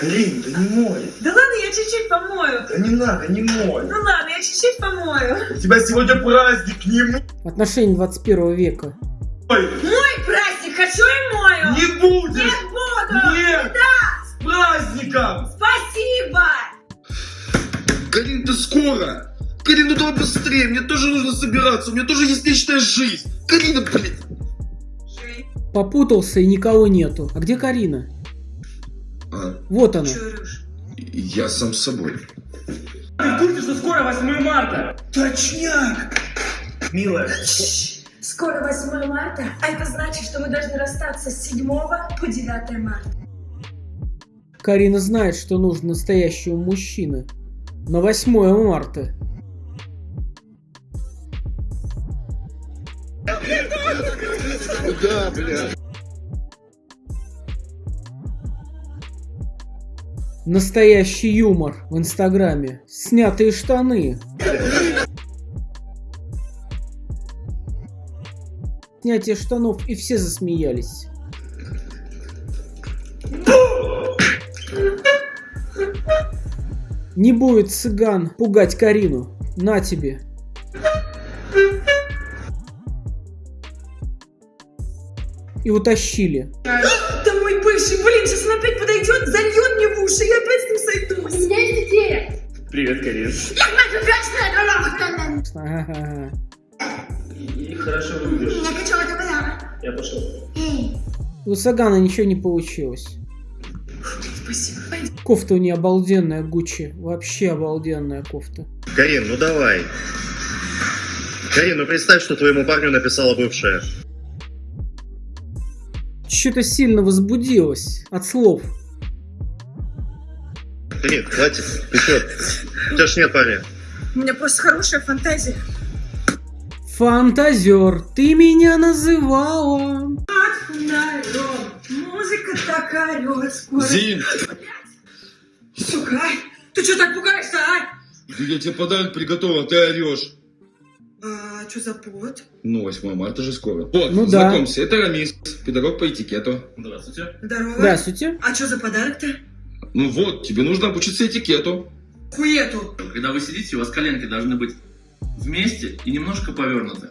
Карин, да не мой. Да ладно, я чуть-чуть помою. Да не надо, не мой. Ну ладно, я чуть-чуть помою. У тебя сегодня праздник, не мой. Отношения 21 века. Мой праздник, хочу и мою. Не будешь. Нет, буду. Нет. С праздником. Спасибо. Карин, ты скоро. Карин, ну давай быстрее. Мне тоже нужно собираться. У меня тоже есть личная жизнь. Карина, блин. Попутался и никого нету. А где Карина? А, Вот она. чурюш. я сам с собой. Ты в курсе, что скоро 8 марта? Точняк. Милая. Скоро 8 марта, а это значит, что мы должны расстаться с 7 по 9 марта. Карина знает, что нужно настоящего мужчины. На 8 марта. Да, бля. Настоящий юмор в инстаграме. Снятые штаны. Снятие штанов и все засмеялись. Не будет цыган пугать Карину. На тебе. И утащили. Бывший, блин, сейчас он опять подойдет, зальет мне в уши, я опять с ним сойдусь. меня есть идея. Привет, Карин. И хорошо выглядишь. Я хочу это подарок. Я пошел. Эй, У Сагана ничего не получилось. Спасибо. Кофта у нее обалденная, Гуччи. Вообще обалденная кофта. Карин, ну давай. Карин, ну представь, что твоему парню написала бывшая. Что-то сильно возбудилась от слов. Карин, хватит. Ты что? У тебя ж нет парня. У меня просто хорошая фантазия. Фантазер, ты меня называла. Музыка так скоро. Зин, Сука, а? ты что так пугаешься, а? я тебе подарок приготовил, ты орешь. А, что за повод? Ну, 8 марта же скоро. Вот, Ну да. знакомься, это Рамис, педагог по этикету. Здравствуйте. Здорово. Здравствуйте. А что за подарок-то? Ну вот, тебе нужно обучиться этикету. Хуету. Когда вы сидите, у вас коленки должны быть вместе и немножко повернуты.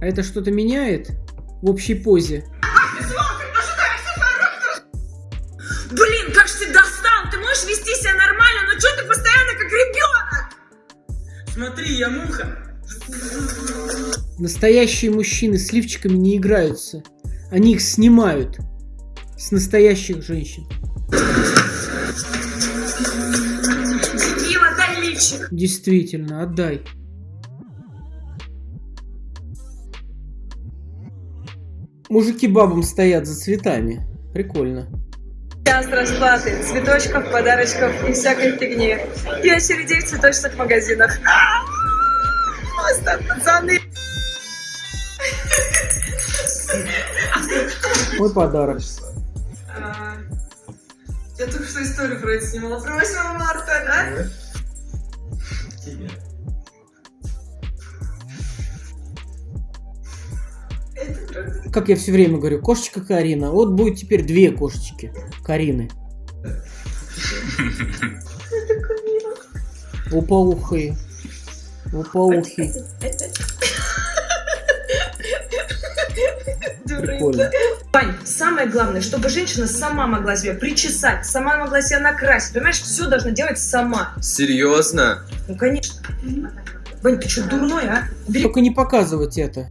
А это что-то меняет в общей позе? Настоящие мужчины с лифчиками не играются. Они их снимают. С настоящих женщин. Мила, дай лифчик. Действительно, отдай. Мужики бабам стоят за цветами. Прикольно. Час расплаты, цветочков, подарочков и всякой фигни. И очередей в цветочных магазинах. Просто пацаны. Мой подарок. А, Я только что историю про это снимала. Про 8 марта, да? Тебе. Как я все время говорю, кошечка Карина. Вот будет теперь две кошечки Карины. Лопоухие. Лопоухий. Прикольно. Вань, самое главное, чтобы женщина сама могла себя причесать, сама могла себя накрасить. Понимаешь, все должна делать сама. Серьезно? Ну, конечно. Вань, ты что, дурной, а? Бери Только не показывать это.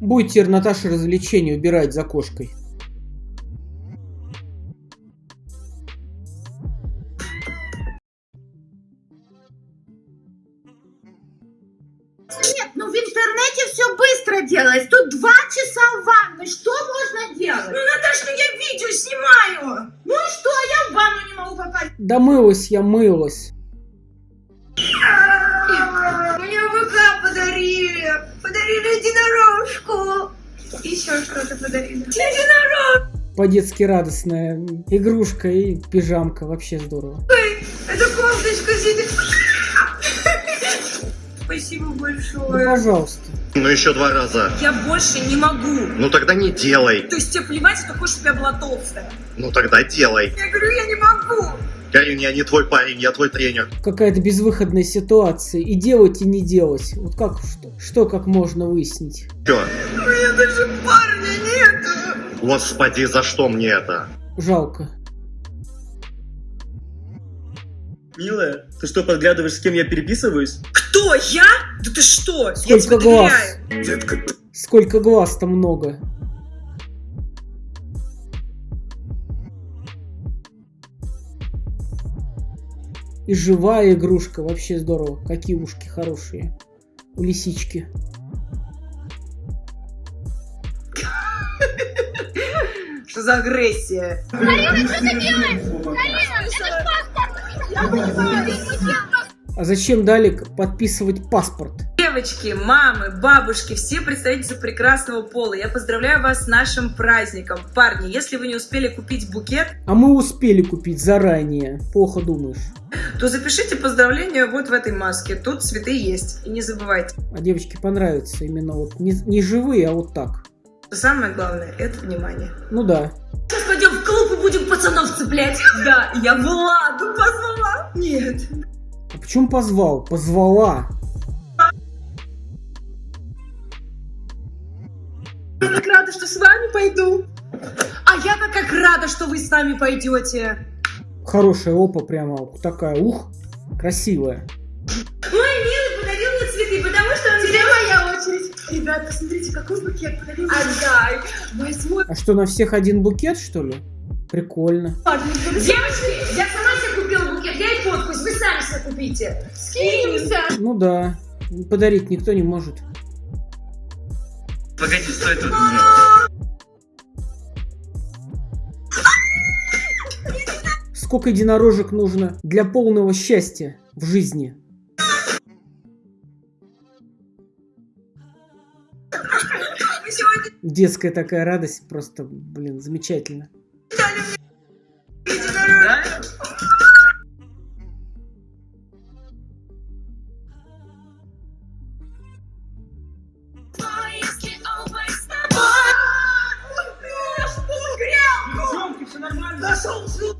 Будет теперь Наташа развлечение убирать за кошкой. Нет, ну в интернете все быстро делается. Тут два часа в ванной. Что можно делать? Ну, Наташ, ну я видео снимаю. Ну и что, я в ванну не могу попасть. Да мылась я, мылась. Мне ВК подарили. Подарили единорожку. Еще что-то подарили. Единорог. По-детски радостная игрушка и пижамка. Вообще здорово. Это кофточка сидит. Спасибо большое. пожалуйста. Ну еще два раза. Я больше не могу. Ну тогда не делай. То есть тебе плевать, что ты хочешь, чтобы я была толстая? Ну тогда делай. Я говорю, я не могу. Карин, я не твой парень, я твой тренер. Какая-то безвыходная ситуация. И делать, и не делать. Вот как, что, что как можно выяснить? Чё? У меня даже парня нету. Господи, за что мне это? Жалко. Милая, ты что, подглядываешь, с кем я переписываюсь? Кто? Я? Да ты что? я Сколько тебе глаз? доверяю. Детка, Сколько глаз-то много. И живая игрушка. Вообще здорово. Какие ушки хорошие. У лисички. Что за агрессия? А зачем дали к- подписывать паспорт? Девочки, мамы, бабушки, все представительства прекрасного пола, я поздравляю вас с нашим праздником. Парни, если вы не успели купить букет, А мы успели купить заранее. Плохо думаешь. то запишите поздравления вот в этой маске. Тут цветы есть. И не забывайте, А девочке понравится именно вот не, не живые, а вот так. самое главное – это внимание. Ну да. Пацанов цеплять. Да, я Владу позвала. Нет. А почему позвал? Позвала. Я так рада, что с вами пойду. А я-то как рада, что вы с нами пойдете. Хорошая опа прямо такая. Ух, красивая. Мой милый подарил мне цветы, потому что он Теперь моя очередь. Ребят, посмотрите, какой букет подарил. Отдай. Возьму. А что, на всех один букет, что ли? Прикольно. Девочки, я сама себе купила букет, я и подпись, вы сами себе купите. Скинемся. Ну да. Подарить никто не может. Погоди, стой тут. Сколько единорожек нужно для полного счастья в жизни? Детская такая радость, просто, блин, замечательно.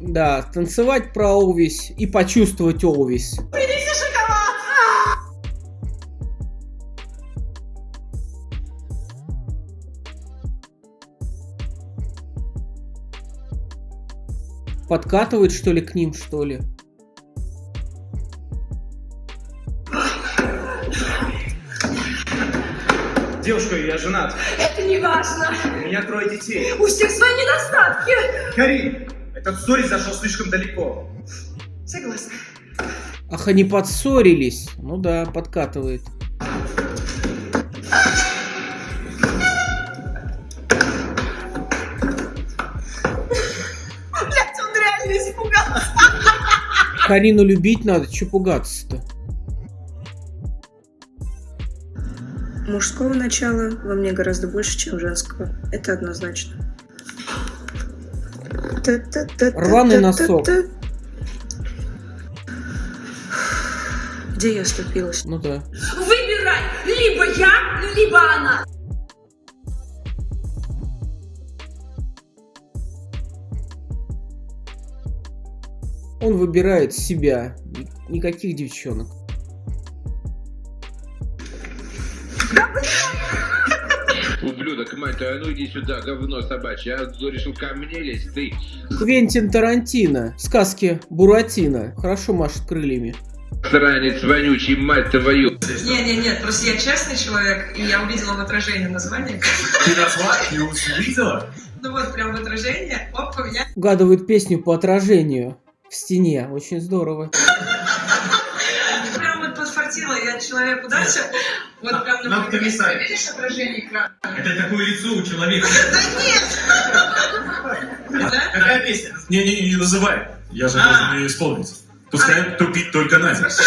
Да? Танцевать про Олвись и почувствовать Олвись. Подкатывает, что ли, к ним, что ли? Девушка, я женат. Это не важно. У меня трое детей. У всех свои недостатки. Карин, этот сторис зашел слишком далеко. Согласна. Ах, они подссорились. Ну да, подкатывает. Карину любить надо, че пугаться-то? Мужского начала во мне гораздо больше, чем женского. Это однозначно. Рваный носок. Где я оступилась? Ну да. Выбирай! Либо я, либо она! Он выбирает себя. Ни- Никаких девчонок. Ублюдок, мать твою, а ну иди сюда, говно собачье. Тут решил ко мне лезть, ты. Квентин Тарантино. Сказки Буратино. Хорошо машет крыльями. Сранец вонючий, мать твою. Не, не, нет, просто я честный человек, и я увидела в отражении название. Ты назвала? Ты увидела? Ну вот, прям в отражении. Оп, у меня Угадывает песню по отражению в стене. Очень здорово. прям вот подфартила, я человек удачи. Вот прям на месте. Видишь отражение экрана? Это такое лицо у человека. Да? Какая песня? Не-не, не называй. Я же А. должен ее исполнить. Пускай тупить только Надя.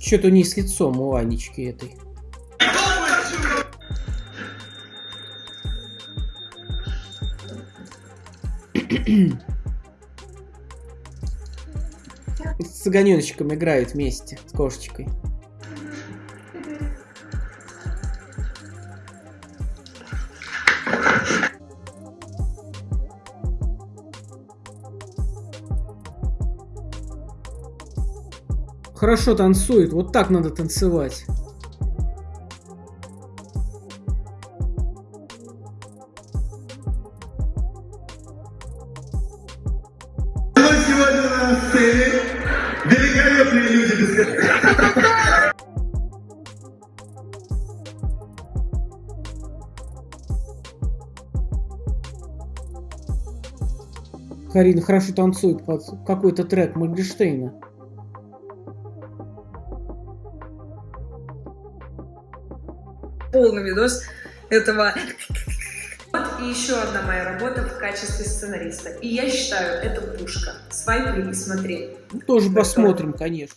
Что-то не с лицом у Анечки этой. С цыганеночком играют вместе, с кошечкой. Хорошо танцует, вот так надо танцевать. Сцене великолепные люди без Карина хорошо танцует под какой-то трек Моргенштейна. полный видос этого. И еще одна моя работа в качестве сценариста. И я считаю, это пушка. Свайпай и смотри. Тоже посмотрим, конечно.